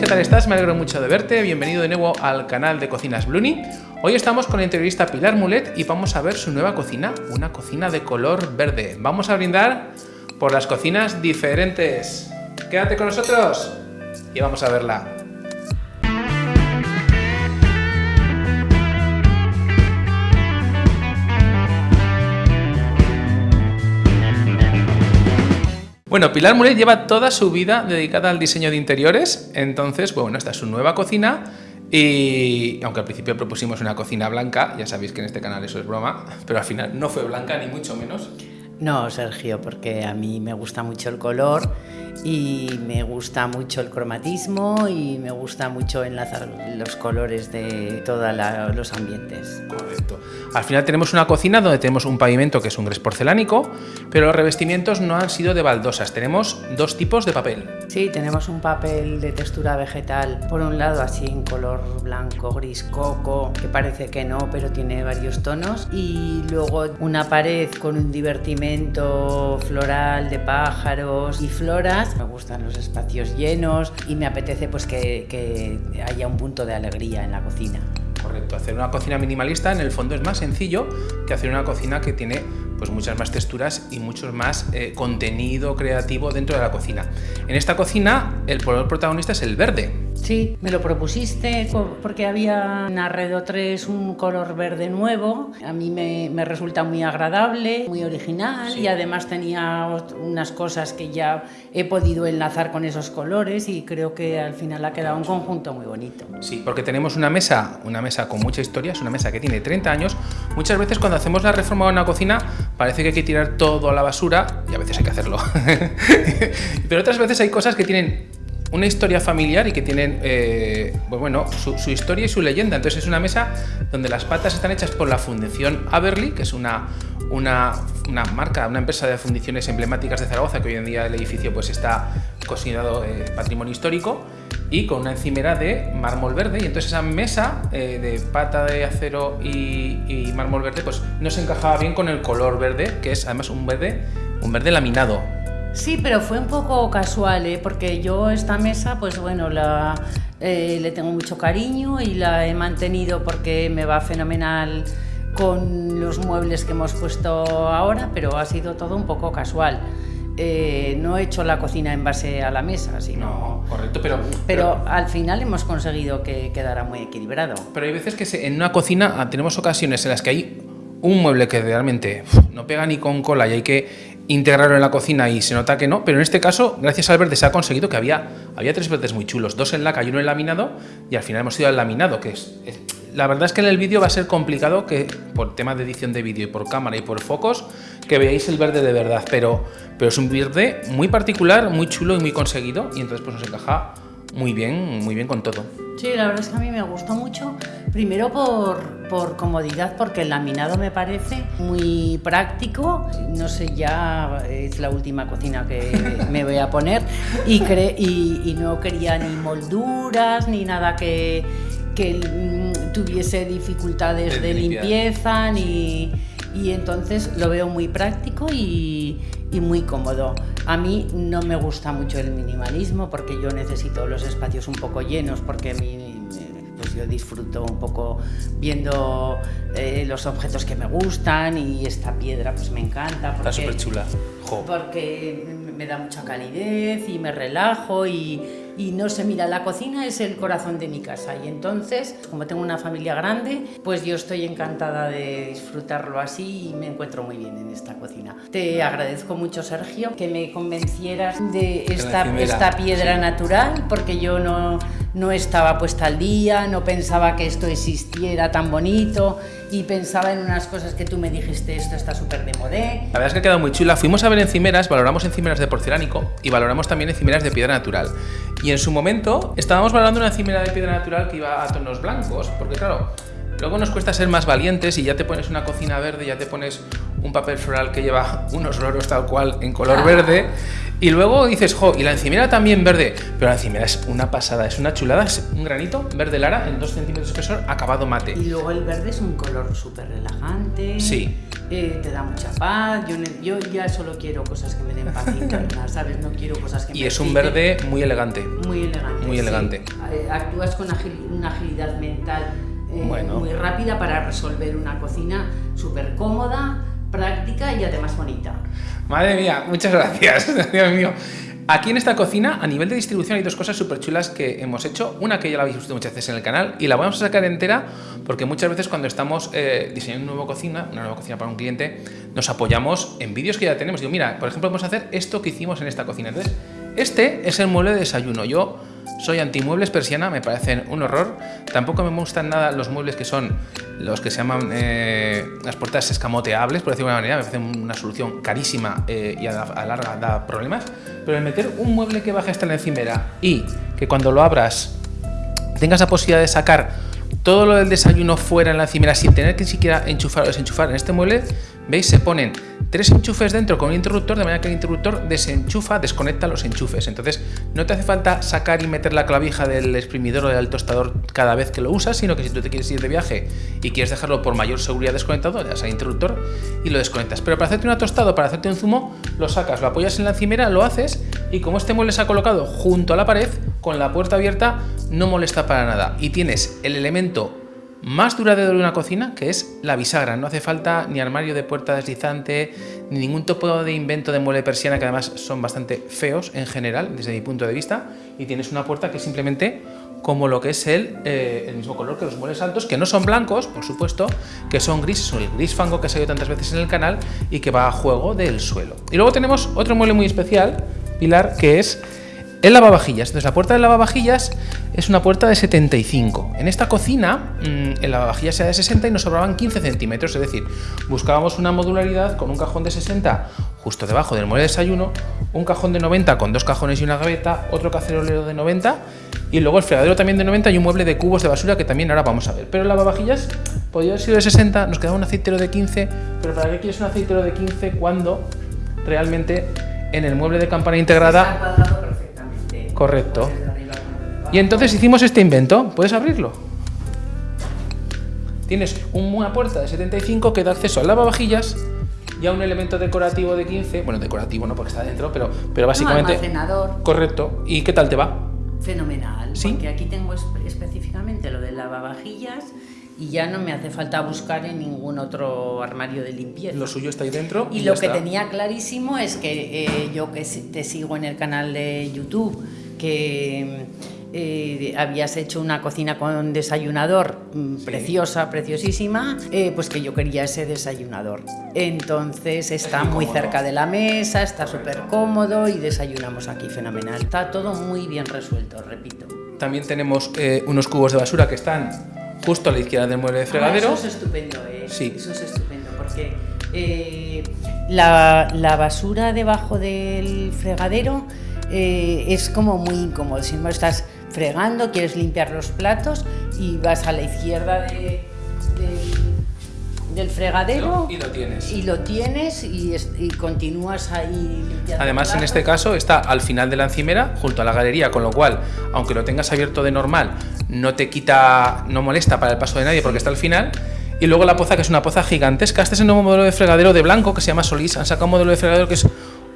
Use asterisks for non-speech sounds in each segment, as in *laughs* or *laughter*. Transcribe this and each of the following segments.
¿qué tal estás? Me alegro mucho de verte, bienvenido de nuevo al canal de Cocinas Bluni. Hoy estamos con la entrevista Pilar Mulet y vamos a ver su nueva cocina, una cocina de color verde. Vamos a brindar por las cocinas diferentes. Quédate con nosotros y vamos a verla. Bueno, Pilar Mulet lleva toda su vida dedicada al diseño de interiores, entonces, bueno, esta es su nueva cocina y aunque al principio propusimos una cocina blanca, ya sabéis que en este canal eso es broma, pero al final no fue blanca ni mucho menos. No, Sergio, porque a mí me gusta mucho el color y me gusta mucho el cromatismo y me gusta mucho enlazar los colores de todos los ambientes. Correcto. Al final tenemos una cocina donde tenemos un pavimento que es un gres porcelánico, pero los revestimientos no han sido de baldosas. Tenemos dos tipos de papel. Sí, tenemos un papel de textura vegetal, por un lado así en color blanco, gris, coco, que parece que no, pero tiene varios tonos, y luego una pared con un divertimento floral de pájaros y floras. Me gustan los espacios llenos y me apetece pues que, haya un punto de alegría en la cocina. Correcto, hacer una cocina minimalista en el fondo es más sencillo que hacer una cocina que tiene pues muchas más texturas y mucho más eh, contenido creativo dentro de la cocina. En esta cocina el color protagonista es el verde, Sí, me lo propusiste porque había en Arredo 3 un color verde nuevo. A mí me, resulta muy agradable, muy original y además tenía unas cosas que ya he podido enlazar con esos colores y creo que al final ha quedado un conjunto muy bonito. Sí, porque tenemos una mesa, una mesa con mucha historia, es una mesa que tiene 30 años. Muchas veces cuando hacemos la reforma de una cocina parece que hay que tirar todo a la basura y a veces hay que hacerlo. *laughs* Pero otras veces hay cosas que tienen una historia familiar y que tienen eh, pues bueno, su, historia y su leyenda. Entonces es una mesa donde las patas están hechas por la Fundación Aberly, que es una, una, marca, una empresa de fundiciones emblemáticas de Zaragoza, que hoy en día el edificio pues está considerado eh, patrimonio histórico, y con una encimera de mármol verde. Y entonces esa mesa eh, de pata de acero y, y mármol verde pues no se encajaba bien con el color verde, que es además un verde, un verde laminado Sí, pero fue un poco casual, ¿eh? porque yo esta mesa, pues bueno, la, eh, le tengo mucho cariño y la he mantenido porque me va fenomenal con los muebles que hemos puesto ahora, pero ha sido todo un poco casual. Eh, no he hecho la cocina en base a la mesa, sino... No, correcto, pero, pero... al final hemos conseguido que quedara muy equilibrado. Pero hay veces que en una cocina ah, tenemos ocasiones en las que hay un mueble que realmente no pega ni con cola y hay que integrarlo en la cocina y se nota que no, pero en este caso, gracias al verde, se ha conseguido que había, había tres verdes muy chulos, dos en laca y uno en laminado, y al final hemos ido al laminado, que es, la verdad es que en el vídeo va a ser complicado que, por tema de edición de vídeo y por cámara y por focos, que veáis el verde de verdad, pero, pero es un verde muy particular, muy chulo y muy conseguido, y entonces pues nos encaja muy bien, muy bien con todo. Sí, la verdad es que a mí me gustó mucho, primero por, por comodidad, porque el laminado me parece muy práctico, no sé, ya es la última cocina que *laughs* me voy a poner, y, y, no quería ni molduras, ni nada que, que mm, tuviese dificultades de, limpieza, ni, y entonces lo veo muy práctico y, y muy cómodo. A mí no me gusta mucho el minimalismo porque yo necesito los espacios un poco llenos porque mi, pues yo disfruto un poco viendo eh, los objetos que me gustan y esta piedra pues me encanta. Porque, Está súper chula. Porque me da mucha calidez y me relajo y, y no se mira, la cocina es el corazón de mi casa. Y entonces, como tengo una familia grande, pues yo estoy encantada de disfrutarlo así y me encuentro muy bien en esta cocina. Te agradezco mucho, Sergio, que me convencieras de esta, esta piedra natural, porque yo no, no estaba puesta al día, no pensaba que esto existiera tan bonito y pensaba en unas cosas que tú me dijiste, esto está súper de modé. La verdad es que ha quedado muy chula. Fuimos a ver encimeras, valoramos encimeras de porcelánico y valoramos también encimeras de piedra natural. Y en su momento estábamos valorando una encimera de piedra natural que iba a tonos blancos, porque claro, luego nos cuesta ser más valientes y ya te pones una cocina verde, ya te pones un papel floral que lleva *laughs* unos loros tal cual en color verde. Y luego dices, jo, y la encimera también verde. Pero la encimera es una pasada, es una chulada, es un granito verde lara en 2 centímetros de espesor, acabado mate. Y luego el verde es un color súper relajante. Sí. Eh, te da mucha paz. Yo, yo ya solo quiero cosas que me den paz interna, *laughs* ¿sabes? No quiero cosas que me Y es un verde muy elegante. Muy elegante. Muy sí. elegante. Eh, Actúas con agil- una agilidad mental eh, Bueno. muy rápida para resolver una cocina súper cómoda, práctica y además bonita. Madre mía, muchas gracias, *laughs* Dios mío. Aquí en esta cocina, a nivel de distribución, hay dos cosas súper chulas que hemos hecho. Una que ya la habéis visto muchas veces en el canal y la vamos a sacar entera porque muchas veces cuando estamos eh, diseñando una nueva cocina, una nueva cocina para un cliente, nos apoyamos en vídeos que ya tenemos. Digo, mira, por ejemplo, vamos a hacer esto que hicimos en esta cocina. Entonces, este es el mueble de desayuno. Yo soy antimuebles persiana, me parecen un horror. Tampoco me gustan nada los muebles que son los que se llaman eh, las puertas escamoteables, por decirlo de alguna manera. Me parecen una solución carísima eh, y a la a larga da problemas. Pero el meter un mueble que baje hasta la encimera y que cuando lo abras tengas la posibilidad de sacar todo lo del desayuno fuera en la encimera sin tener que ni siquiera enchufar o desenchufar en este mueble, veis, se ponen tres enchufes dentro con un interruptor, de manera que el interruptor desenchufa, desconecta los enchufes. Entonces, no te hace falta sacar y meter la clavija del exprimidor o del tostador cada vez que lo usas, sino que si tú te quieres ir de viaje y quieres dejarlo por mayor seguridad desconectado, le das al interruptor y lo desconectas. Pero para hacerte una tostada para hacerte un zumo, lo sacas, lo apoyas en la encimera, lo haces y como este mueble se ha colocado junto a la pared, con la puerta abierta, no molesta para nada. Y tienes el elemento más duradero de una cocina, que es la bisagra. No hace falta ni armario de puerta deslizante, ni ningún tipo de invento de mueble persiana, que además son bastante feos en general, desde mi punto de vista. Y tienes una puerta que es simplemente como lo que es el, eh, el mismo color que los muebles altos, que no son blancos, por supuesto, que son grises, el gris fango que ha salido tantas veces en el canal y que va a juego del suelo. Y luego tenemos otro mueble muy especial, Pilar, que es el lavavajillas. Entonces la puerta del lavavajillas es una puerta de 75. En esta cocina mmm, el lavavajillas era de 60 y nos sobraban 15 centímetros, es decir, buscábamos una modularidad con un cajón de 60 justo debajo del mueble de desayuno, un cajón de 90 con dos cajones y una gaveta, otro cacerolero de 90 y luego el fregadero también de 90 y un mueble de cubos de basura que también ahora vamos a ver. Pero el lavavajillas podría haber sido de 60, nos quedaba un aceitero de 15, pero ¿para qué quieres un aceitero de 15 cuando realmente en el mueble de campana integrada Está cuadrado perfectamente. Correcto. Y entonces hicimos este invento. ¿Puedes abrirlo? Tienes una puerta de 75 que da acceso al lavavajillas y a un elemento decorativo de 15. Bueno, decorativo no porque está dentro, pero, pero básicamente... almacenador. Correcto. ¿Y qué tal te va? Fenomenal, ¿Sí? porque aquí tengo espe- específicamente lo de lavavajillas y ya no me hace falta buscar en ningún otro armario de limpieza. Lo suyo está ahí dentro. Y lo que está. tenía clarísimo es que eh, yo que te sigo en el canal de YouTube, que eh, habías hecho una cocina con desayunador mm, preciosa, preciosísima, eh, pues que yo quería ese desayunador. Entonces está muy cerca de la mesa, está súper cómodo y desayunamos aquí fenomenal. Está todo muy bien resuelto, repito. También tenemos eh, unos cubos de basura que están justo a la izquierda del mueble de fregadero. Ah, eso es estupendo, ¿eh? Sí. Eso es estupendo, porque la, la basura debajo del fregadero eh, es como muy incómodo. Si no estás fregando, quieres limpiar los platos y vas a la izquierda de- del- del fregadero Y lo tienes. y lo tienes y, es- y continúas ahí limpiando. Además, en este caso está al final de la encimera, junto a la galería, con lo cual, aunque lo tengas abierto de normal, no te quita, no molesta para el paso de nadie porque está al final. Y luego la poza, que es una poza gigantesca. Este es el nuevo modelo de fregadero de blanco que se llama Solís. Han sacado un modelo de fregadero que es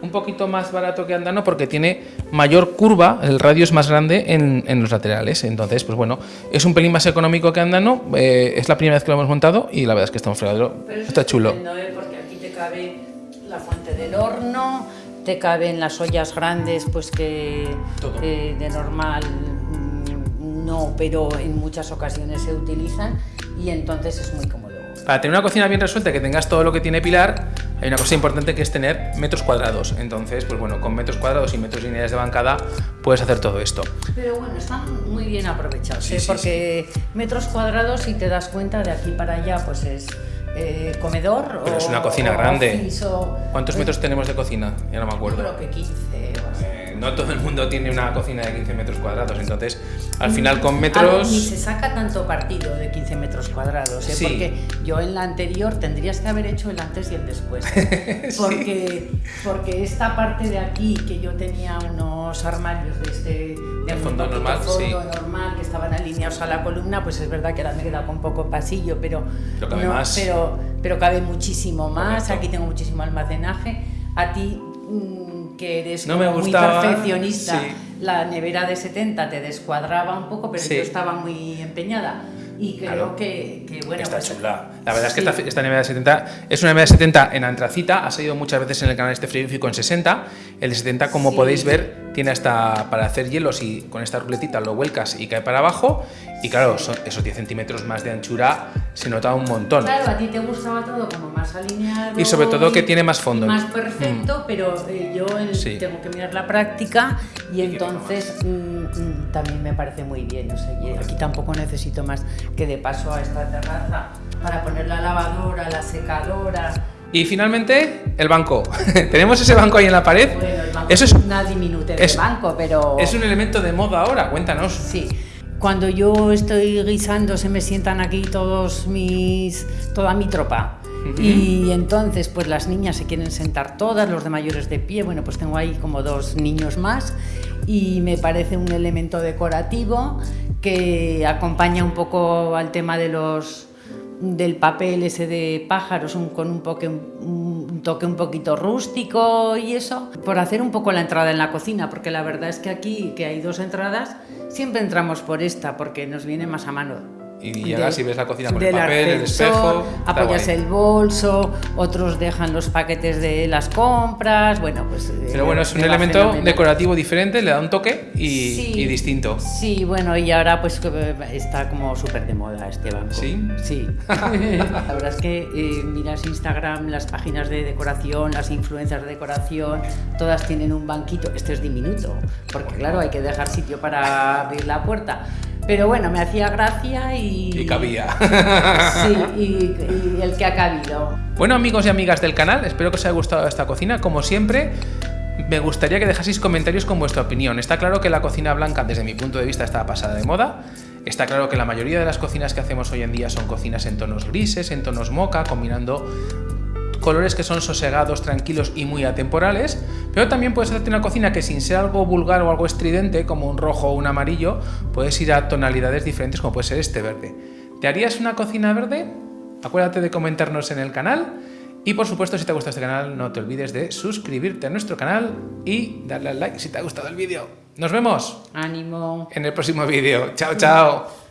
un poquito más barato que Andano porque tiene mayor curva, el radio es más grande en, en los laterales. Entonces, pues bueno, es un pelín más económico que Andano. eh, es la primera vez que lo hemos montado y la verdad es que está un fregadero. Es Está chulo. ¿eh? Porque aquí te cabe la fuente del horno, te caben las ollas grandes, pues que, que de normal mm, no, pero en muchas ocasiones se utilizan y entonces es muy cómodo. Para tener una cocina bien resuelta, que tengas todo lo que tiene Pilar, hay una cosa importante que es tener metros cuadrados. Entonces, pues bueno, con metros cuadrados y metros lineales de bancada puedes hacer todo esto. Pero bueno, están muy bien aprovechados, Sí, ¿eh? sí, porque metros cuadrados, si te das cuenta, de aquí para allá, pues es eh, comedor Pero o es una cocina o grande. office o- ¿Cuántos metros tenemos de cocina? Ya no me Yo acuerdo. creo que 15 o así. Eh, no todo el mundo tiene una cocina de 15 metros cuadrados, entonces al final con metros... Ni se saca tanto partido de 15 metros cuadrados, ¿eh? porque yo en la anterior tendrías que haber hecho el antes y el después. *laughs* Porque, porque esta parte de aquí, que yo tenía unos armarios de este de fondo normal, fondo normal que estaban alineados a la columna, pues es verdad que ahora me he quedado con poco pasillo, pero, pero cabe, más. Pero, pero cabe muchísimo más, aquí tengo muchísimo almacenaje. A ti que eres no me muy perfeccionista, la nevera de 70 te descuadraba un poco, pero yo estaba muy empeñada y creo que, que, bueno. Está pues, chula. La verdad es que esta, esta, nevera de 70 es una nevera de 70 en antracita. Ha salido muchas veces en el canal este frigorífico en 60. El de 70, como podéis ver, tiene hasta para hacer hielos y con esta ruletita lo vuelcas y cae para abajo. Y claro, son esos 10 centímetros más de anchura se nota un montón. Claro, a ti te gustaba todo como más alineado. Y sobre todo que tiene más fondo. Más perfecto, mm. pero eh, yo tengo que mirar la práctica y entonces mm, mm, también me parece muy bien. O sea, aquí tampoco necesito más que de paso a esta terraza para poner la lavadora, la secadora. Y finalmente, el banco. *laughs* Tenemos ese banco ahí en la pared. Bueno, el banco Eso es una diminute de banco, pero... Es un elemento de moda ahora, cuéntanos. Sí. Cuando yo estoy guisando se me sientan aquí todos mis, toda mi tropa. Y entonces, pues las niñas se quieren sentar todas, los de mayores de pie. Bueno, pues tengo ahí como dos niños más y me parece un elemento decorativo que acompaña un poco al tema de los del papel ese de pájaros con un, poque, un, toque un poquito rústico y eso, por hacer un poco la entrada en la cocina, porque la verdad es que aquí, que hay dos entradas, siempre entramos por esta, porque nos viene más a mano y llegas y ves la cocina con el papel, el espejo. Apoyas el bolso, otros dejan los paquetes de las compras. Bueno, pues. Pero bueno, es un elemento decorativo diferente, le da un toque y, distinto. Sí, bueno, y ahora pues está como súper de moda este banco. ¿Sí? Sí. *laughs* la verdad es que eh, miras Instagram, las páginas de decoración, las influencias de decoración, todas tienen un banquito. Este es diminuto, porque claro, hay que dejar sitio para abrir la puerta. Pero bueno, me hacía gracia y... Y cabía. Sí, y, el que ha cabido. Bueno amigos y amigas del canal, espero que os haya gustado esta cocina. Como siempre, me gustaría que dejaseis comentarios con vuestra opinión. Está claro que la cocina blanca, desde mi punto de vista, está pasada de moda. Está claro que la mayoría de las cocinas que hacemos hoy en día son cocinas en tonos grises, en tonos moca, combinando colores que son sosegados, tranquilos y muy atemporales, pero también puedes hacerte una cocina que sin ser algo vulgar o algo estridente, como un rojo o un amarillo, puedes ir a tonalidades diferentes como puede ser este verde. ¿Te harías una cocina verde? Acuérdate de comentarnos en el canal y por supuesto si te ha gustado este canal no te olvides de suscribirte a nuestro canal y darle al like si te ha gustado el vídeo. ¡Nos vemos! ¡Ánimo! En el próximo vídeo. ¡Chao, chao!